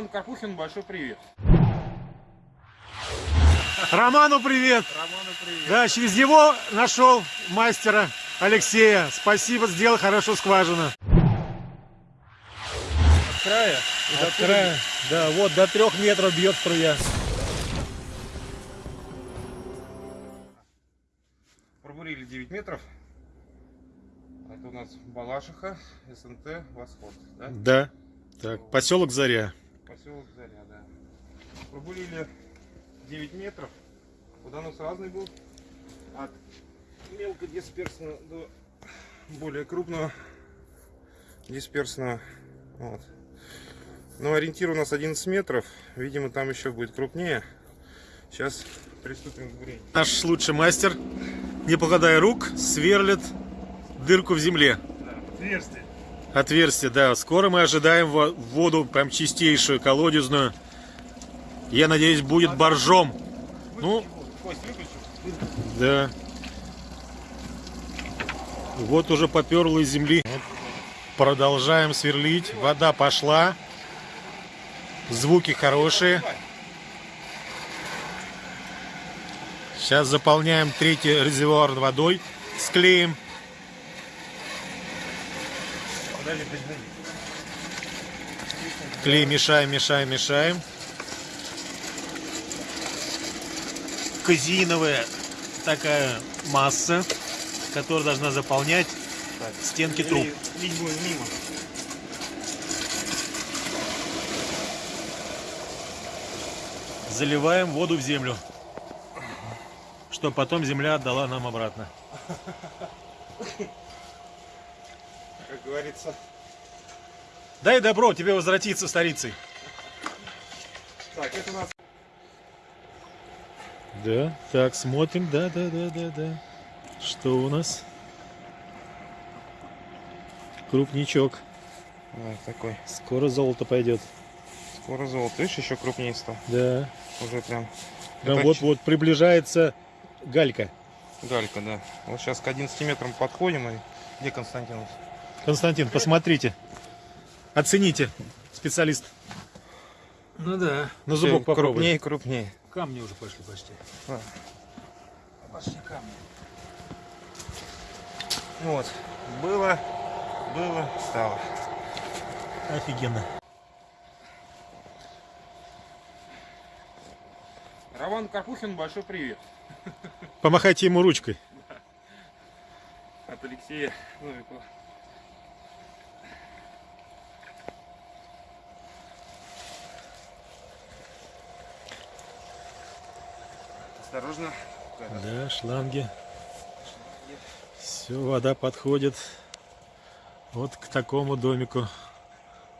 Роман Карпухин, большой привет. Роману привет! Роману привет. Да, через него нашел мастера Алексея. Спасибо, сделал хорошо скважину. От края. От туда. края, да, вот до трех метров бьет струя. Пробурили 9 метров. Это у нас Балашиха, СНТ, Восход. Да? Да. Так, поселок Заря. Да. Пробурили 9 метров. Уданус разный был. От мелкодисперсного до более крупного дисперсного. Вот. Но ориентир у нас 11 метров. Видимо, там еще будет крупнее. Сейчас приступим к бурению. Наш лучший мастер, не покладая рук, сверлит дырку в земле. Отверстие. Отверстие, да. Скоро мы ожидаем во- воду, прям чистейшую, колодезную. Я надеюсь, будет боржом. Ну. Да. Вот уже поперло из земли. Продолжаем сверлить. Вода пошла. Звуки хорошие. Сейчас заполняем третий резервуар водой. Склеим. Клей мешаем, мешаем, мешаем. Казиновая такая масса, которая должна заполнять Так. стенки труб. Ли- Лить будем мимо. Заливаем воду в землю, чтобы потом земля отдала нам обратно. Как говорится. Дай добро тебе возвратиться старицей. Так, это у нас Да, так, смотрим, да, да, да, да, да. Что у нас? Крупничок. да, такой. Скоро золото пойдет. Скоро золото. Видишь, еще крупнее стал. Да. Уже прям. Прям Это вот-вот приближается галька. Галька, да. Вот сейчас к 11 метрам подходим. И... Где Константин? у нас? Константин, посмотрите. Оцените, специалист. Ну да. На зубок Всё, попробуй. Крупнее, крупнее. Камни уже пошли почти. Пошли камни. Вот. Было, было, стало. Офигенно. Роман Карпухин, большой привет. Помахайте ему ручкой. От Алексея Новикова. Осторожно. Да, шланги. Все, вода подходит вот к такому домику.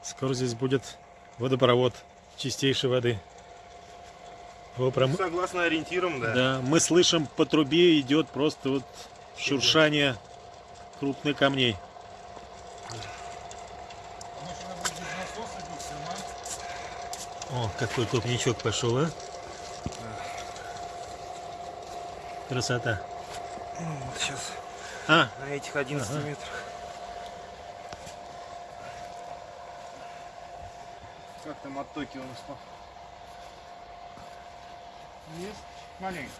Скоро здесь будет водопровод чистейшей воды. Во, прям- Согласно ориентирам, да. Да, мы слышим по трубе идет просто вот шуршание крупных камней. О, какой крупничок пошел, а? Красота. Ну, вот сейчас А, на этих 11 Ага. метрах. Как там оттоки у нас по? Есть маленько.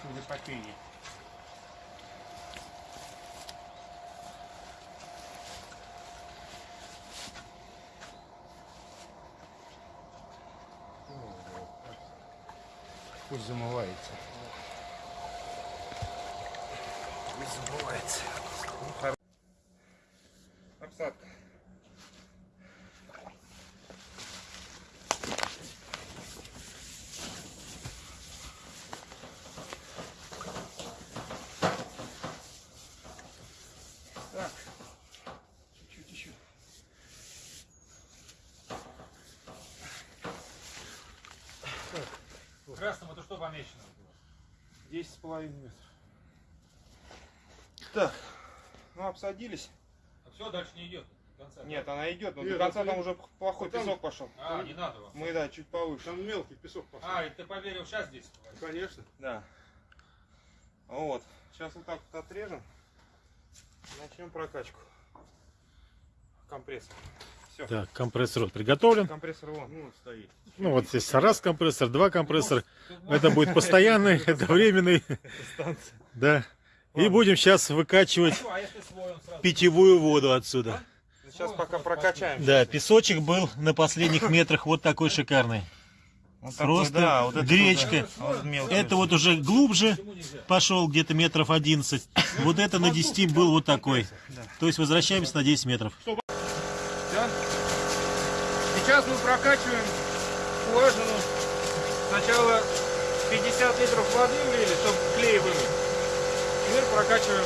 Судя по пении. Пусть замывается. Пусть замывается. Красным это что помечено? Десять с половиной метров. Так, ну обсадились. Все, дальше не идет. Нет, она идет, но Нет, до конца это там уже плохой вот там- песок пошел. А, не надо вам. Мы, да, чуть повыше. Там мелкий песок пошел. А, и ты поверил сейчас здесь? Конечно. Да. Вот. Сейчас вот так вот отрежем. Начнем прокачку. Компрессор. Все. Так, компрессор вот приготовлен. Компрессор вон. Ну, стоит. Ну вот здесь раз компрессор, два компрессора. Это будет постоянный, это временный. Да. И будем сейчас выкачивать питьевую воду отсюда. Сейчас пока прокачаем. Да, песочек был на последних метрах вот такой шикарный. Вот Просто такой, да, вот это гречка. вот, да, вот мелкий. Это вот уже глубже пошел, где-то метров 11. Вот это на 10 был вот такой. То есть возвращаемся на 10 метров. Всё. Сейчас мы прокачиваем скважину. Сначала 50 литров воды влили, чтобы клей вымыть. Теперь прокачиваем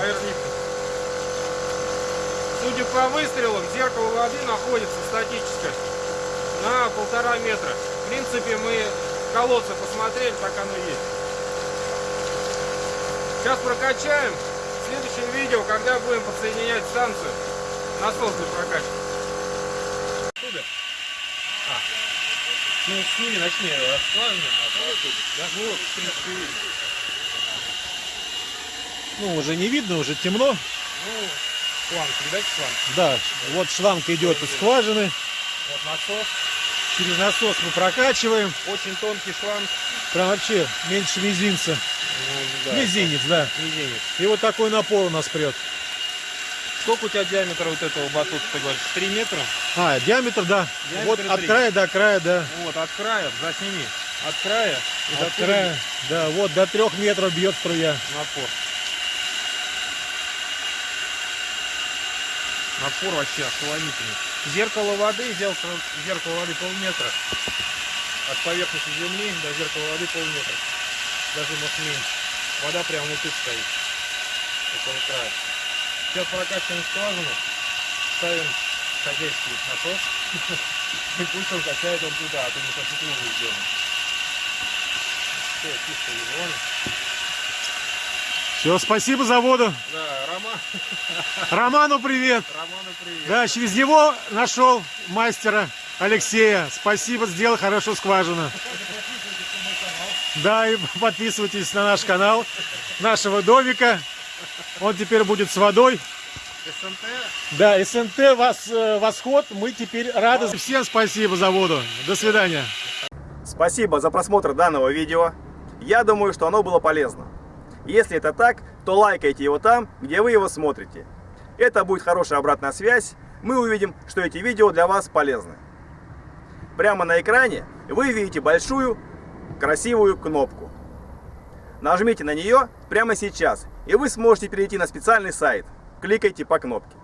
аэрлифтом. Судя по выстрелам, зеркало воды находится статическое на полтора метра. В принципе, мы колодцы посмотрели, так оно есть. Сейчас прокачаем. Следующее видео, когда будем подсоединять станцию, насос для прокачки. Оттуда? А. Ну, с ними начни расплавление, а потом да? Ну, вот, в принципе, видно. Ну, уже не видно, уже темно. Ну, шланг, видать шланг? Да, вот шланг идет из скважины. Вот насос. Через насос мы прокачиваем. Очень тонкий шланг. Прям вообще меньше мизинца. Ну, да. Мизинец, да. Мизинец. И вот такой напор у нас прет. Сколько у тебя диаметр вот этого батута, ты говоришь? 3 метра? А, диаметр, да. Диаметр вот от три. края до края, да. Вот, от края, засними. От края и до От края, да, вот до трех метров бьет струя. напор. Напор вообще ошеломительный. Зеркало воды, зеркало, зеркало воды полметра. От поверхности земли до зеркала воды полметра. Даже может меньше. Вода прямо внутри стоит. Около края. Сейчас прокачиваем скважину, ставим хозяйский насос. И пусть он качает он туда, а то мы сейчас лужу сделаем. Все, чисто визуально. Все, спасибо за воду. Да, Роман, Роману привет. Роману привет. Да, через него нашел мастера Алексея. Спасибо, сделал хорошо скважину. Да, и подписывайтесь на наш канал нашего домика. Он теперь будет с водой. СНТ Да, СНТ вас, э, восход. Мы теперь рады. Всем спасибо за воду. До свидания. Спасибо за просмотр данного видео. Я думаю, что оно было полезно. Если это так, то лайкайте его там, где вы его смотрите. Это будет хорошая обратная связь. Мы увидим, что эти видео для вас полезны. Прямо на экране вы видите большую красивую кнопку. Нажмите на нее прямо сейчас, и вы сможете перейти на специальный сайт. Кликайте по кнопке.